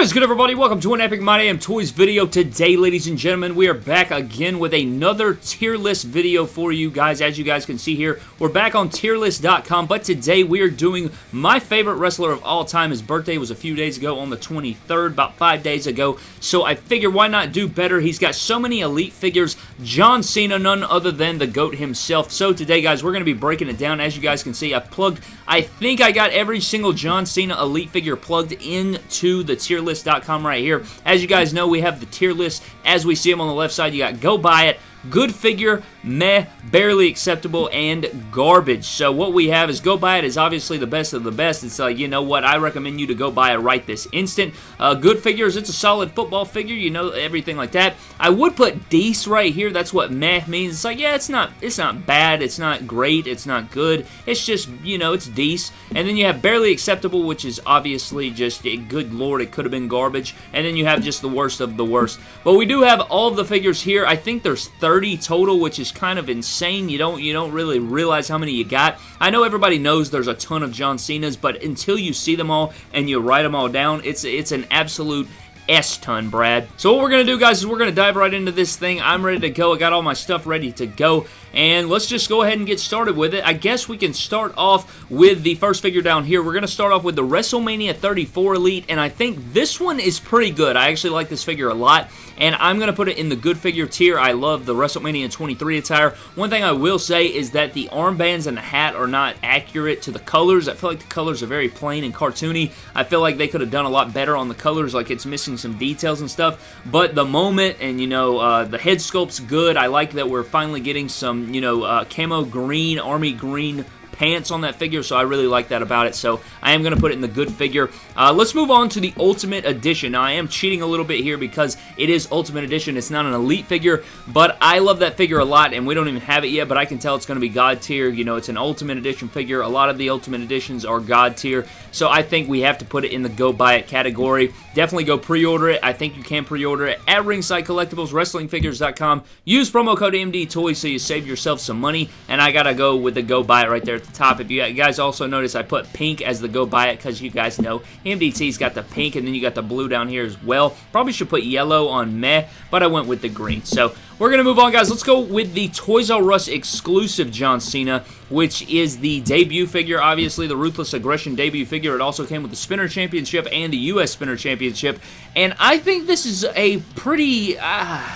What is good everybody? Welcome to an Epic My Damn Toys video. Today, ladies and gentlemen, we are back again with another tier list video for you guys. As you guys can see here, we're back on tierlist.com, but today we are doing my favorite wrestler of all time. His birthday was a few days ago on the 23rd, about five days ago, so I figured why not do better? He's got so many elite figures. John Cena, none other than the GOAT himself. So today, guys, we're going to be breaking it down. As you guys can see, I plugged, I think I got every single John Cena elite figure plugged into the tier tierlist.com right here. As you guys know, we have the tier list as we see them on the left side. You got go buy it, good figure, meh, barely acceptable, and garbage. So what we have is Go Buy It is obviously the best of the best. It's like, you know what, I recommend you to go buy it right this instant. Uh, good figures, it's a solid football figure, you know, everything like that. I would put Deece right here. That's what meh means. It's like, yeah, it's not, it's not bad, it's not great, it's not good. It's just, you know, it's Deece. And then you have barely acceptable, which is obviously just, eh, good lord, it could have been garbage. And then you have just the worst of the worst. But we do have all the figures here. I think there's 30 total, which is kind of insane. You don't you don't really realize how many you got. I know everybody knows there's a ton of John Cena's, but until you see them all and you write them all down, it's it's an absolute S-ton, Brad. So what we're going to do, guys, is we're going to dive right into this thing. I'm ready to go. I got all my stuff ready to go. And let's just go ahead and get started with it. I guess we can start off with the first figure down here. We're going to start off with the WrestleMania 34 Elite, and I think this one is pretty good. I actually like this figure a lot, and I'm going to put it in the good figure tier. I love the WrestleMania 23 attire. One thing I will say is that the armbands and the hat are not accurate to the colors. I feel like the colors are very plain and cartoony. I feel like they could have done a lot better on the colors, like it's missing some details and stuff, but the moment and, you know, uh, the head sculpt's good. I like that we're finally getting some you know, uh, camo green, army green pants on that figure, so I really like that about it. So I am going to put it in the good figure. Uh, let's move on to the Ultimate Edition. Now, I am cheating a little bit here because it is Ultimate Edition. It's not an Elite figure, but I love that figure a lot, and we don't even have it yet, but I can tell it's going to be God tier. You know, it's an Ultimate Edition figure. A lot of the Ultimate Editions are God tier, so I think we have to put it in the go buy it category. Definitely go pre-order it. I think you can pre-order it at Ringside Collectibles, WrestlingFigures.com. Use promo code AMD Toys so you save yourself some money, and I got to go with the go buy it right there at the top. If you guys also notice, I put pink as the go buy it because you guys know MDT's got the pink and then you got the blue down here as well. Probably should put yellow on meh, but I went with the green. So we're going to move on, guys. Let's go with the Toys R Us exclusive John Cena, which is the debut figure, obviously, the Ruthless Aggression debut figure. It also came with the Spinner Championship and the U.S. Spinner Championship, and I think this is a pretty... Uh,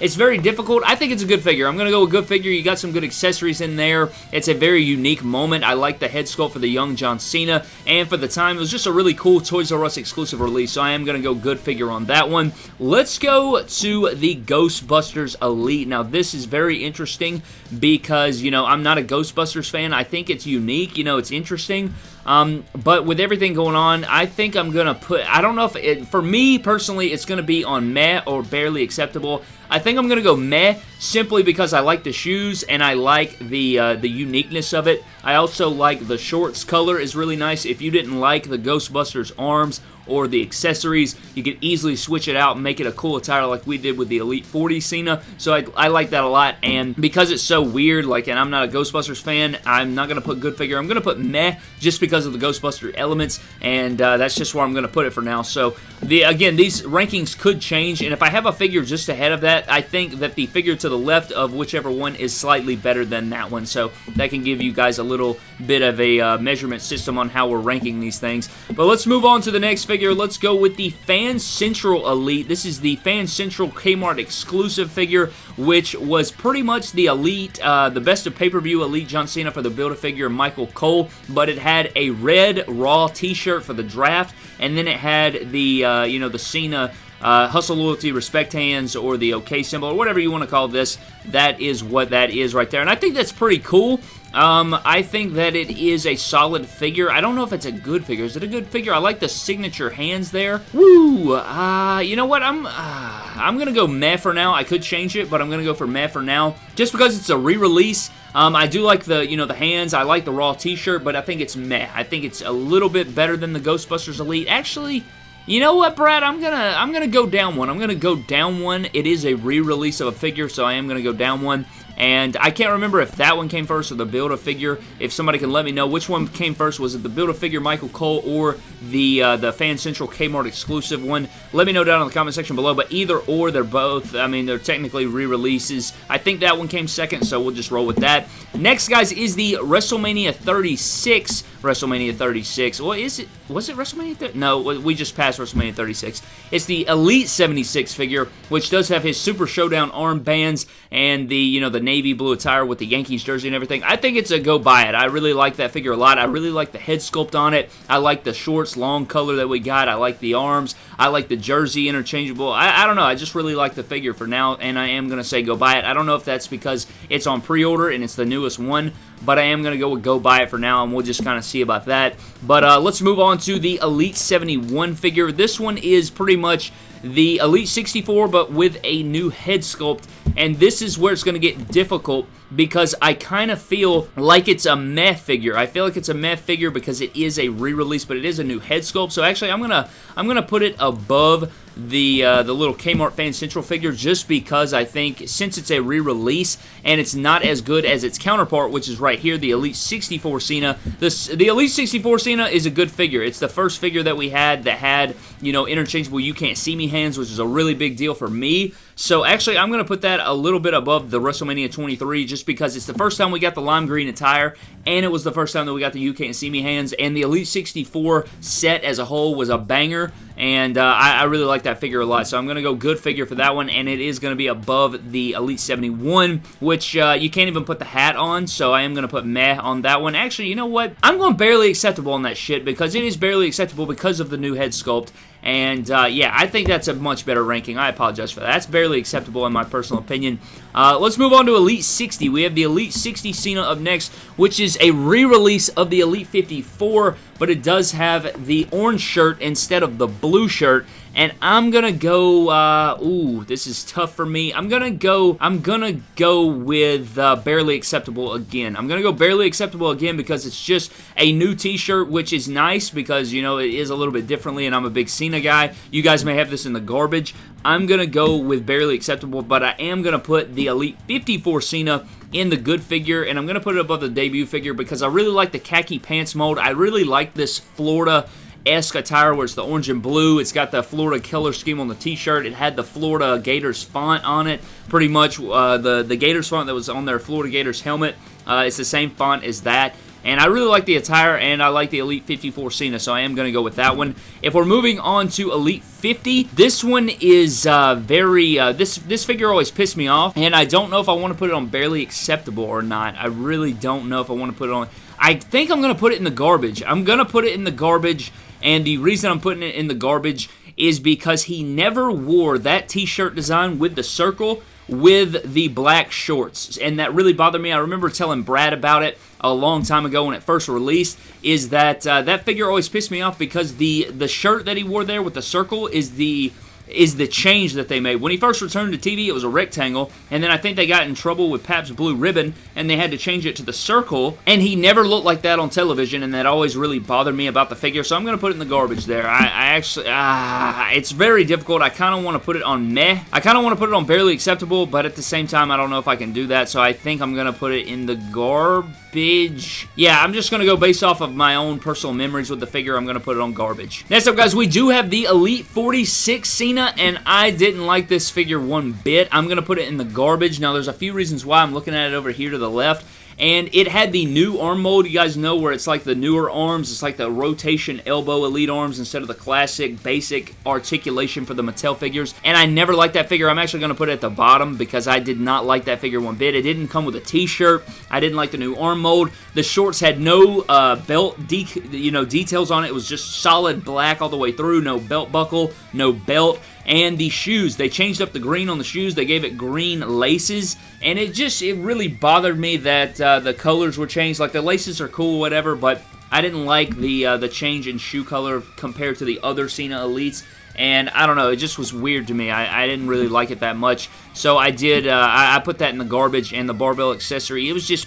it's very difficult. I think it's a good figure. I'm going to go with good figure. You got some good accessories in there. It's a very unique moment. I like the head sculpt for the young John Cena, and for the time, it was just a really cool Toys R Us exclusive release, so I am going to go good figure on that one. Let's go to the Ghostbusters Elite. Now, this is very interesting because, you know, I'm not a Ghostbusters fan. I think it's unique. You know, it's interesting. Um, but with everything going on, I think I'm going to put, I don't know if, it, for me personally, it's going to be on meh or barely acceptable. I think I'm going to go meh simply because I like the shoes and I like the uh, the uniqueness of it. I also like the shorts color is really nice. If you didn't like the Ghostbusters arms or the accessories. You can easily switch it out and make it a cool attire like we did with the Elite 40 Cena. So I, I like that a lot. And because it's so weird, like, and I'm not a Ghostbusters fan, I'm not going to put good figure. I'm going to put meh just because of the Ghostbuster elements. And uh, that's just where I'm going to put it for now. So the again, these rankings could change. And if I have a figure just ahead of that, I think that the figure to the left of whichever one is slightly better than that one. So that can give you guys a little bit of a uh, measurement system on how we're ranking these things. But let's move on to the next figure. Let's go with the Fan Central Elite. This is the Fan Central Kmart exclusive figure, which was pretty much the Elite, uh, the best of pay-per-view Elite John Cena for the Build-A-Figure Michael Cole, but it had a red Raw t-shirt for the draft, and then it had the, uh, you know, the Cena uh, hustle, loyalty, respect hands, or the OK symbol, or whatever you want to call this. That is what that is right there. And I think that's pretty cool. Um, I think that it is a solid figure. I don't know if it's a good figure. Is it a good figure? I like the signature hands there. Woo! Uh, you know what? I'm, uh, I'm gonna go meh for now. I could change it, but I'm gonna go for meh for now. Just because it's a re-release. Um, I do like the, you know, the hands. I like the Raw t-shirt, but I think it's meh. I think it's a little bit better than the Ghostbusters Elite. Actually, you know what, Brad? I'm gonna I'm gonna go down one. I'm gonna go down one. It is a re-release of a figure, so I am gonna go down one. And I can't remember if that one came first or the Build-A-Figure. If somebody can let me know which one came first, was it the Build-A-Figure Michael Cole or the uh, the Fan Central Kmart exclusive one? Let me know down in the comment section below, but either or, they're both, I mean, they're technically re-releases. I think that one came second, so we'll just roll with that. Next, guys, is the WrestleMania 36 WrestleMania 36. Well, is it? Was it WrestleMania? 30? No, we just passed WrestleMania 36. It's the Elite 76 figure, which does have his Super Showdown armbands and the you know the navy blue attire with the Yankees jersey and everything. I think it's a go buy it. I really like that figure a lot. I really like the head sculpt on it. I like the shorts, long color that we got. I like the arms. I like the jersey interchangeable. I, I don't know. I just really like the figure for now, and I am gonna say go buy it. I don't know if that's because it's on pre-order and it's the newest one, but I am going to go with go buy it for now, and we'll just kind of see about that. But uh, let's move on to the Elite 71 figure. This one is pretty much the Elite 64, but with a new head sculpt, and this is where it's going to get difficult because I kind of feel like it's a meh figure. I feel like it's a meh figure because it is a re-release, but it is a new head sculpt. So actually, I'm gonna I'm gonna put it above the uh, the little Kmart Fan Central figure just because I think since it's a re-release and it's not as good as its counterpart, which is right here, the Elite 64 Cena. This the Elite 64 Cena is a good figure. It's the first figure that we had that had you know interchangeable you can't see me hands, which is a really big deal for me. So actually, I'm going to put that a little bit above the WrestleMania 23 just because it's the first time we got the lime green attire, and it was the first time that we got the You Can't See Me hands, and the Elite 64 set as a whole was a banger, and uh, I, I, really like that figure a lot. So I'm going to go good figure for that one, and it is going to be above the Elite 71, which uh, you can't even put the hat on, so I am going to put meh on that one. Actually, you know what? I'm going barely acceptable on that shit because it is barely acceptable because of the new head sculpt, and uh, yeah, I think that's a much better ranking. I apologize for that. That's barely acceptable in my personal opinion. Uh, let's move on to Elite 60. We have the Elite 60 Cena up next, which is a re-release of the Elite 54, but it does have the orange shirt instead of the blue shirt. And I'm gonna go, uh, ooh, this is tough for me. I'm gonna go, I'm gonna go with uh, Barely Acceptable again. I'm gonna go Barely Acceptable again because it's just a new t-shirt, which is nice because, you know, it is a little bit differently and I'm a big Cena guy. You guys may have this in the garbage. I'm gonna go with Barely Acceptable, but I am gonna put the Elite 54 Cena in the good figure, and I'm going to put it above the debut figure because I really like the khaki pants mold. I really like this Florida esque attire where it's the orange and blue. It's got the Florida Killer scheme on the t-shirt. It had the Florida Gators font on it. Pretty much uh, the, the Gators font that was on their Florida Gators helmet. Uh, it's the same font as that. And I really like the attire, and I like the Elite 54 Cena, so I am going to go with that one. If we're moving on to Elite 50, this one is uh, very, uh, this, this figure always pissed me off, and I don't know if I want to put it on Barely Acceptable or not. I really don't know if I want to put it on. I think I'm going to put it in the garbage. I'm going to put it in the garbage, and the reason I'm putting it in the garbage is because he never wore that t-shirt design with the circle with the black shorts, and that really bothered me. I remember telling Brad about it a long time ago when it first released, is that uh, that figure always pissed me off because the, the shirt that he wore there with the circle is the is the change that they made. When he first returned to TV, it was a rectangle, and then I think they got in trouble with Pabst Blue Ribbon, and they had to change it to the circle, and he never looked like that on television, and that always really bothered me about the figure, so I'm going to put it in the garbage there. I, I actually, ah, it's very difficult. I kind of want to put it on meh. I kind of want to put it on barely acceptable, but at the same time, I don't know if I can do that, so I think I'm going to put it in the garbage. Yeah, I'm just going to go based off of my own personal memories with the figure. I'm going to put it on garbage. Next up, guys, we do have the Elite 46 Cena Cena, and I didn't like this figure one bit. I'm going to put it in the garbage. Now, there's a few reasons why I'm looking at it over here to the left and it had the new arm mold. you guys know where it's like the newer arms. It's like the rotation elbow elite arms instead of the classic basic articulation for the Mattel figures. And I never liked that figure. I'm actually going to put it at the bottom because I did not like that figure one bit. It didn't come with a t-shirt. I didn't like the new arm mold. the shorts had no uh, belt you know details on it. It was just solid black all the way through. No belt buckle no belt and the shoes. They changed up the green on the shoes. They gave it green laces, and it just, it really bothered me that uh, the colors were changed. Like, the laces are cool, whatever, but I didn't like the uh, the change in shoe color compared to the other Cena Elites. And I don't know, it just was weird to me. I, I didn't really like it that much. So I did, uh, I, I, put that in the garbage, and the barbell accessory, it was just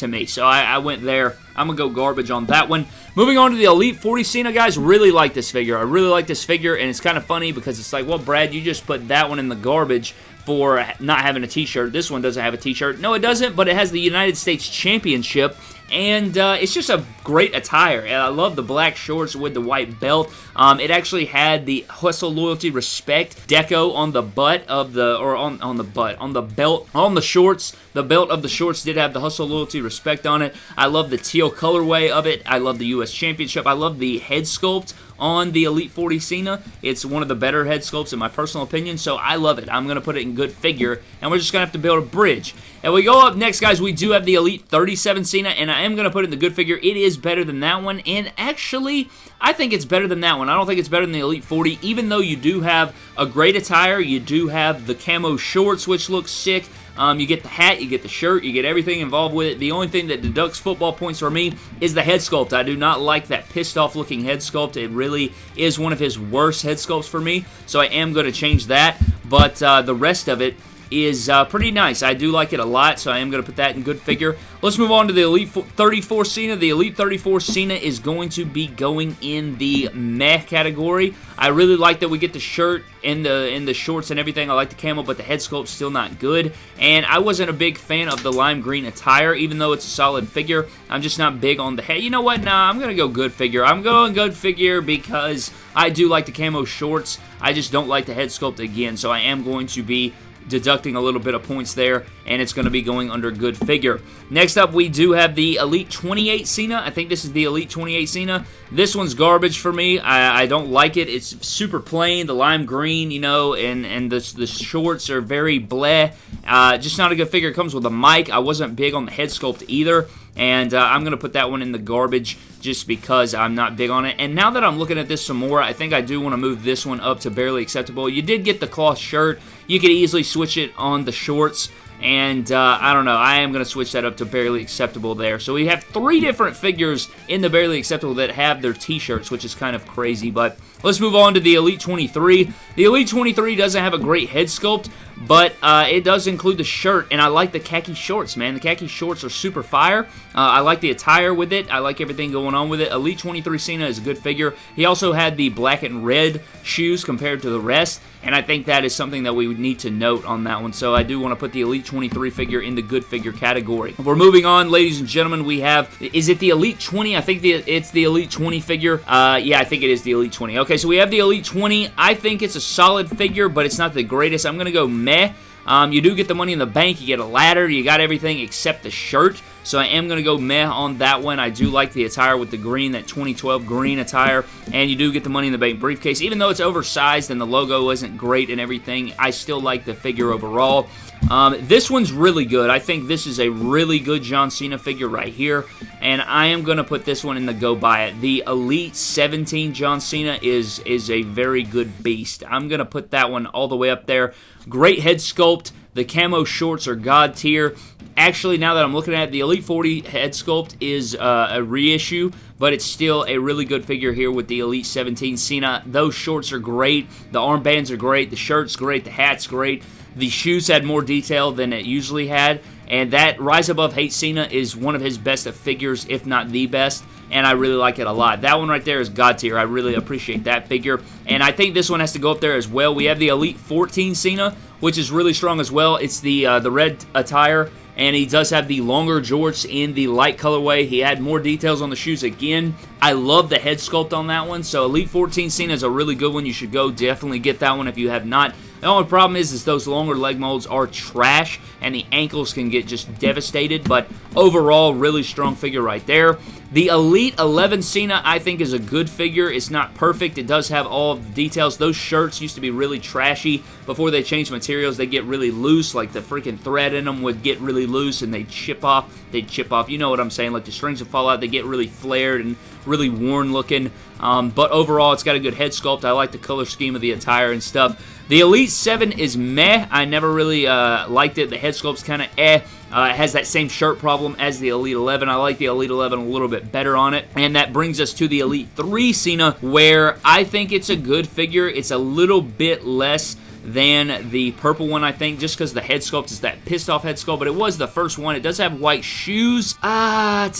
to me. So I, I went there. I'm going to go garbage on that one. Moving on to the Elite 40 Cena, guys. Really like this figure. I really like this figure, and it's kind of funny because it's like, well, Brad, you just put that one in the garbage for not having a t-shirt. This one doesn't have a t-shirt. No, it doesn't, but it has the United States Championship and uh, it's just a great attire. And I love the black shorts with the white belt. Um, it actually had the hustle, loyalty, respect deco on the butt of the, or on, on the butt, on the belt, on the shorts. The belt of the shorts did have the hustle, loyalty, respect on it. I love the teal colorway of it. I love the U.S. Championship. I love the head sculpt on the Elite 40 Cena. It's one of the better head sculpts in my personal opinion, so I love it. I'm going to put it in good figure, and we're just going to have to build a bridge. And we go up next, guys, we do have the Elite 37 Cena, and I am going to put it in the good figure. It is better than that one, and actually, I think it's better than that one. I don't think it's better than the Elite 40, even though you do have a great attire. You do have the camo shorts, which looks sick. Um, you get the hat, you get the shirt, you get everything involved with it. The only thing that deducts football points for me is the head sculpt. I do not like that pissed off looking head sculpt. It really is one of his worst head sculpts for me, so I am going to change that. But uh, the rest of it is uh, pretty nice. I do like it a lot, so I am going to put that in good figure. Let's move on to the Elite 34 Cena. The Elite 34 Cena is going to be going in the meh category. I really like that we get the shirt and the and the shorts and everything. I like the camo, but the head sculpt's still not good. And I wasn't a big fan of the lime green attire, even though it's a solid figure. I'm just not big on the head. You know what? Nah, I'm going to go good figure. I'm going good figure because I do like the camo shorts. I just don't like the head sculpt again, so I am going to be deducting a little bit of points there, and it's going to be going under good figure. Next up, we do have the Elite 28 Cena. I think this is the Elite 28 Cena. This one's garbage for me. I, I don't like it. It's super plain, the lime green, you know, and, and the, the shorts are very bleh. Uh, just not a good figure. It comes with a mic. I wasn't big on the head sculpt either and uh, I'm going to put that one in the garbage just because I'm not big on it. And now that I'm looking at this some more, I think I do want to move this one up to barely acceptable. You did get the cloth shirt. You could easily switch it on the shorts. And uh, I don't know, I am going to switch that up to barely acceptable there. So we have three different figures in the barely acceptable that have their t-shirts, which is kind of crazy. But let's move on to the Elite 23. The Elite 23 doesn't have a great head sculpt, but uh, it does include the shirt, and I like the khaki shorts, man. The khaki shorts are super fire. Uh, I like the attire with it. I like everything going on with it. Elite 23 Cena is a good figure. He also had the black and red shoes compared to the rest, and I think that is something that we would need to note on that one. So I do want to put the Elite 23 figure in the good figure category. We're moving on, ladies and gentlemen. We have, is it the Elite 20? I think the, it's the Elite 20 figure. Uh, yeah, I think it is the Elite 20. Okay, so we have the Elite 20. I think it's a solid figure, but it's not the greatest. I'm going to go meh. Um, you do get the money in the bank. You get a ladder. You got everything except the shirt. So I am going to go meh on that one. I do like the attire with the green, that 2012 green attire. And you do get the money in the bank briefcase. Even though it's oversized and the logo isn't great and everything, I still like the figure overall. Um, this one's really good. I think this is a really good John Cena figure right here. And I am going to put this one in the go buy it. The Elite 17 John Cena is, is a very good beast. I'm going to put that one all the way up there. Great head sculpt. The camo shorts are god tier. Actually, now that I'm looking at it, the Elite 40 head sculpt is uh, a reissue, but it's still a really good figure here with the Elite 17 Cena. Those shorts are great. The armbands are great. The shirt's great. The hat's great. The shoes had more detail than it usually had, and that Rise Above Hate Cena is one of his best of figures, if not the best, and I really like it a lot. That one right there is God tier. I really appreciate that figure, and I think this one has to go up there as well. We have the Elite 14 Cena, which is really strong as well. It's the uh, the red attire and he does have the longer jorts in the light colorway. He had more details on the shoes again. I love the head sculpt on that one, so Elite 14 Cena is a really good one. You should go definitely get that one if you have not. The only problem is, is those longer leg molds are trash, and the ankles can get just devastated, but overall, really strong figure right there. The Elite 11 Cena, I think, is a good figure. It's not perfect. It does have all the details. Those shirts used to be really trashy. Before they changed materials, they get really loose. Like the freaking thread in them would get really loose and they'd chip off. They'd chip off. You know what I'm saying. Like the strings will fall out. They get really flared and really worn looking. Um, but overall, it's got a good head sculpt. I like the color scheme of the attire and stuff. The Elite 7 is meh. I never really uh, liked it. The head sculpt's kind of eh. Uh, it has that same shirt problem as the Elite 11. I like the Elite 11 a little bit better on it. And that brings us to the Elite 3 Cena, where I think it's a good figure. It's a little bit less than the purple one, I think, just because the head sculpt is that pissed off head sculpt, but it was the first one. It does have white shoes. Ah,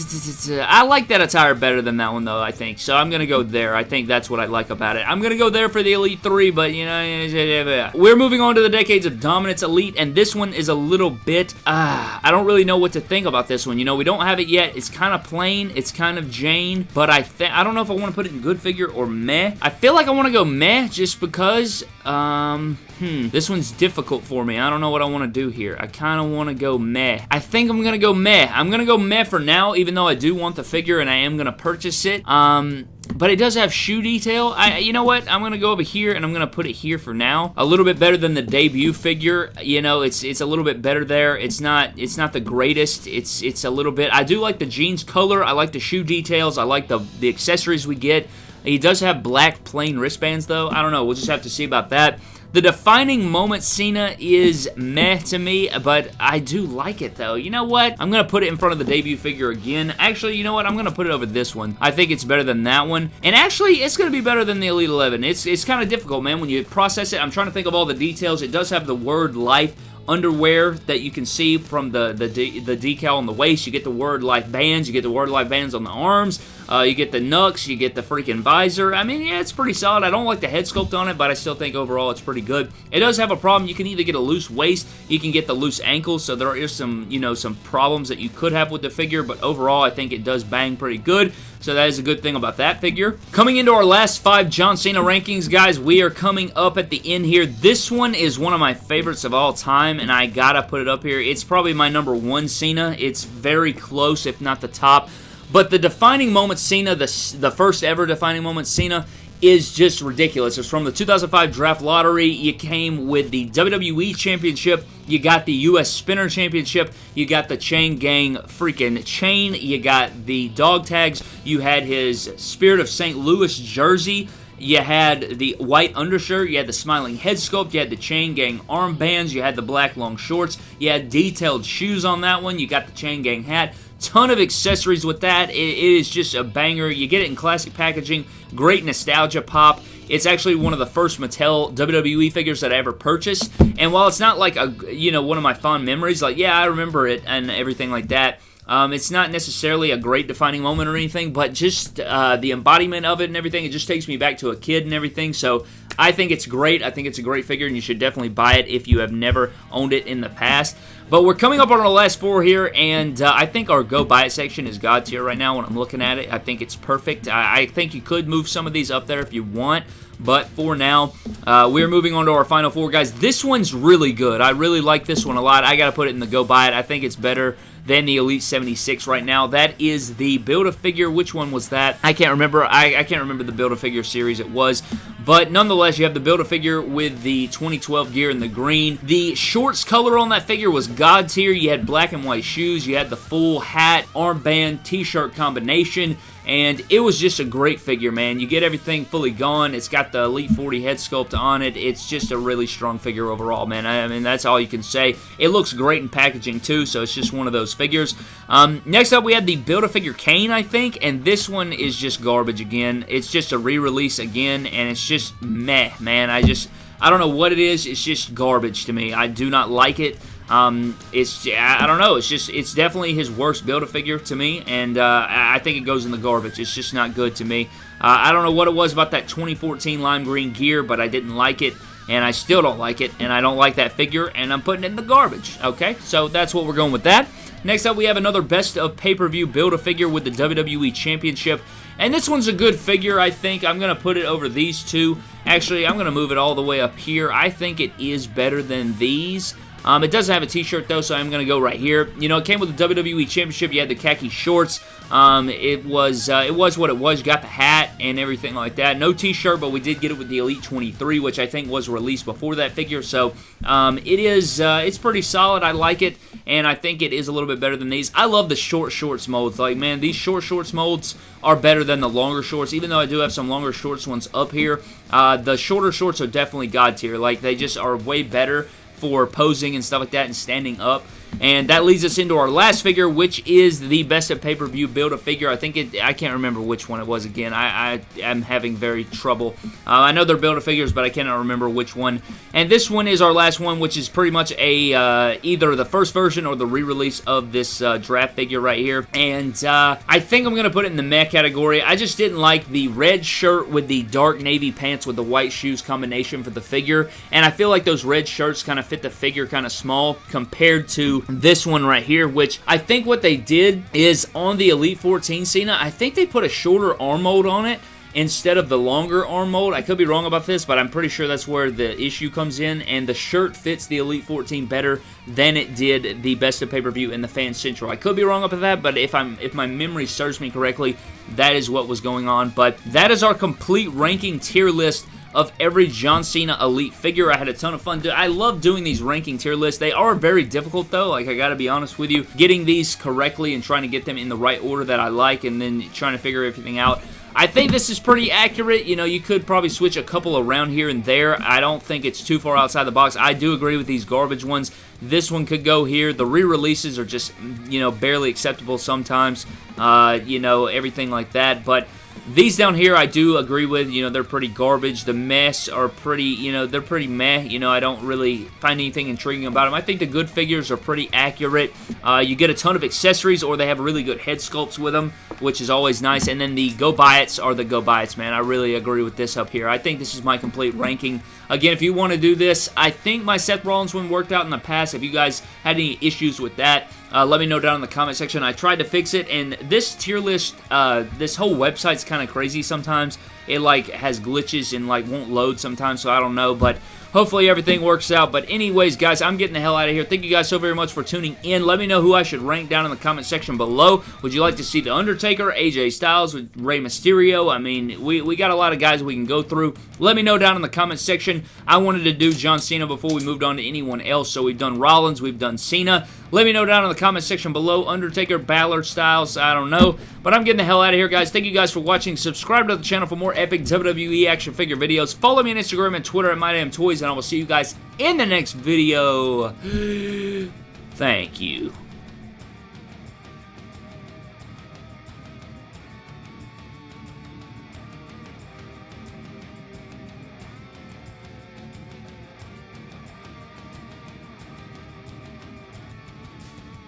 I like that attire better than that one, though, I think. So I'm going to go there. I think that's what I like about it. I'm going to go there for the Elite 3, but, you know, we're moving on to the Decades of Dominance Elite, and this one is a little bit, ah, I don't really know what to think about this one. You know, we don't have it yet. It's kind of plain. It's kind of Jane, but I think I don't know if I want to put it in good figure or meh. I feel like I want to go meh just because, um, hmm, this one's difficult for me. I don't know what I want to do here. I kind of want to go meh. I think I'm going to go meh. I'm going to go meh for now, even though I do want the figure and I am going to purchase it. Um, but it does have shoe detail. I, you know what? I'm going to go over here and I'm going to put it here for now. A little bit better than the debut figure. You know, it's it's a little bit better there. It's not it's not the greatest. It's it's a little bit. I do like the jeans color. I like the shoe details. I like the the accessories we get. He does have black plain wristbands though. I don't know. We'll just have to see about that. The defining moment Cena is meh to me, but I do like it though. You know what? I'm to put it in front of the debut figure again. Actually, you know what? I'm to put it over this one. I think it's better than that one. And actually, it's to be better than the Elite 11. It's, it's kind of difficult, man, when you process it. I'm trying to think of all the details. It does have the word life underwear that you can see from the, the, the decal on the waist. You get the word life bands. You get the word life bands on the arms. Uh, you get the Nux, you get the freaking visor. I mean, yeah, it's pretty solid. I don't like the head sculpt on it, but I still think overall it's pretty good. It does have a problem. You can either get a loose waist, you can get the loose ankles, so there is some, you know, some problems that you could have with the figure, but overall I think it does bang pretty good. So that is a good thing about that figure. Coming into our last five John Cena rankings, guys, we are coming up at the end here. This one is one of my favorites of all time, and I gotta put it up here. It's probably my number one Cena. It's very close, if not the top. But the defining moment Cena, the, the first ever defining moment Cena, is just ridiculous. It's from the 2005 Draft Lottery. You came with the WWE Championship. You got the U.S. Spinner Championship. You got the Chain Gang freaking chain. You got the dog tags. You had his Spirit of St. Louis jersey. You had the white undershirt, you had the smiling head sculpt, you had the chain gang armbands, you had the black long shorts, you had detailed shoes on that one, you got the chain gang hat, ton of accessories with that. It, is just a banger. You get it in classic packaging. Great nostalgia pop. It's actually one of the first Mattel WWE figures that I ever purchased. And while it's not like a you know one of my fond memories, like yeah, I remember it and everything like that. Um, it's not necessarily a great defining moment or anything, but just uh, the embodiment of it and everything, it just takes me back to a kid and everything. So I think it's great. I think it's a great figure, and you should definitely buy it if you have never owned it in the past. But we're coming up on our last four here, and uh, I think our go buy it section is God tier right now when I'm looking at it. I think it's perfect. I, I think you could move some of these up there if you want, but for now, uh, we're moving on to our final four, guys. This one's really good. I really like this one a lot. I got to put it in the go buy it. I think it's better than the Elite 76 right now. That is the Build-A-Figure. Which one was that? I can't remember. I, I can't remember the Build-A-Figure series it was. But nonetheless, you have the Build-A-Figure with the 2012 gear in the green. The shorts color on that figure was God tier. You had black and white shoes. You had the full hat, armband, t-shirt combination and it was just a great figure, man. You get everything fully gone. It's got the Elite 40 head sculpt on it. It's just a really strong figure overall, man. I mean, that's all you can say. It looks great in packaging, too, so it's just one of those figures. Um, next up, we had the Build-A-Figure Kane, I think, and this one is just garbage again. It's just a re-release again, and it's just meh, man. I just... I don't know what it is. It's just garbage to me. I do not like it. Um, it's I don't know. It's just it's definitely his worst Build-A-Figure to me, and uh, I think it goes in the garbage. It's just not good to me. Uh, I don't know what it was about that 2014 lime green gear, but I didn't like it, and I still don't like it, and I don't like that figure, and I'm putting it in the garbage. Okay, so that's what we're going with that. Next up, we have another best of pay-per-view Build-A-Figure with the WWE Championship. And this one's a good figure, I think. I'm going to put it over these two. Actually, I'm going to move it all the way up here. I think it is better than these. Um, it doesn't have a t-shirt though, so I'm going to go right here. You know, it came with the WWE Championship. You had the khaki shorts. Um, it was uh, it was what it was. You got the hat and everything like that. No t-shirt, but we did get it with the Elite 23, which I think was released before that figure. So um, it is uh, it's pretty solid. I like it, and I think it is a little bit better than these. I love the short shorts molds. Like man, these short shorts molds are better than the longer shorts. Even though I do have some longer shorts ones up here, uh, the shorter shorts are definitely god tier. Like they just are way better for posing and stuff like that and standing up. And that leads us into our last figure, which is the best of pay-per-view Build-A-Figure. I think it, I can't remember which one it was again. I, I am having very trouble. Uh, I know they're Build-A-Figures, but I cannot remember which one. And this one is our last one, which is pretty much a uh, either the first version or the re-release of this uh, draft figure right here. And uh, I think I'm going to put it in the meh category. I just didn't like the red shirt with the dark navy pants with the white shoes combination for the figure. And I feel like those red shirts kind of fit the figure kind of small compared to this one right here, which I think what they did is on the Elite 14 Cena, I think they put a shorter arm mold on it instead of the longer arm mold. I could be wrong about this, but I'm pretty sure that's where the issue comes in, and the shirt fits the Elite 14 better than it did the Best of Pay-Per-View in the Fan Central. I could be wrong about that, but if I'm if my memory serves me correctly, that is what was going on. But that is our complete ranking tier list of every John Cena Elite figure. I had a ton of fun. I love doing these ranking tier lists. They are very difficult, though. Like, I gotta be honest with you. Getting these correctly and trying to get them in the right order that I like and then trying to figure everything out. I think this is pretty accurate. You know, you could probably switch a couple around here and there. I don't think it's too far outside the box. I do agree with these garbage ones. This one could go here. The re-releases are just, you know, barely acceptable sometimes. Uh, you know, everything like that. But these down here, I do agree with. You know, they're pretty garbage. The mess are pretty, you know, they're pretty meh. You know, I don't really find anything intriguing about them. I think the good figures are pretty accurate. Uh, you get a ton of accessories, or they have really good head sculpts with them, which is always nice. And then the Go Buy It's are the Go Buy It's, man. I really agree with this up here. I think this is my complete ranking. Again, if you want to do this, I think my Seth Rollins one worked out in the past. If you guys had any issues with that, uh, let me know down in the comment section. I tried to fix it, and this tier list, uh, this whole website's kind of crazy sometimes. It, like, has glitches and, like, won't load sometimes, so I don't know, but hopefully everything works out. But anyways, guys, I'm getting the hell out of here. Thank you guys so very much for tuning in. Let me know who I should rank down in the comment section below. Would you like to see The Undertaker, AJ Styles, with Rey Mysterio? I mean, we, we got a lot of guys we can go through. Let me know down in the comment section. I wanted to do John Cena before we moved on to anyone else, so we've done Rollins, we've done Cena. Let me know down in the comment section below. Undertaker, Balor, Styles, I don't know. But I'm getting the hell out of here, guys. Thank you guys for watching. Subscribe to the channel for more epic WWE action figure videos. Follow me on Instagram and Twitter at MyDamnToys, and I will see you guys in the next video. Thank you.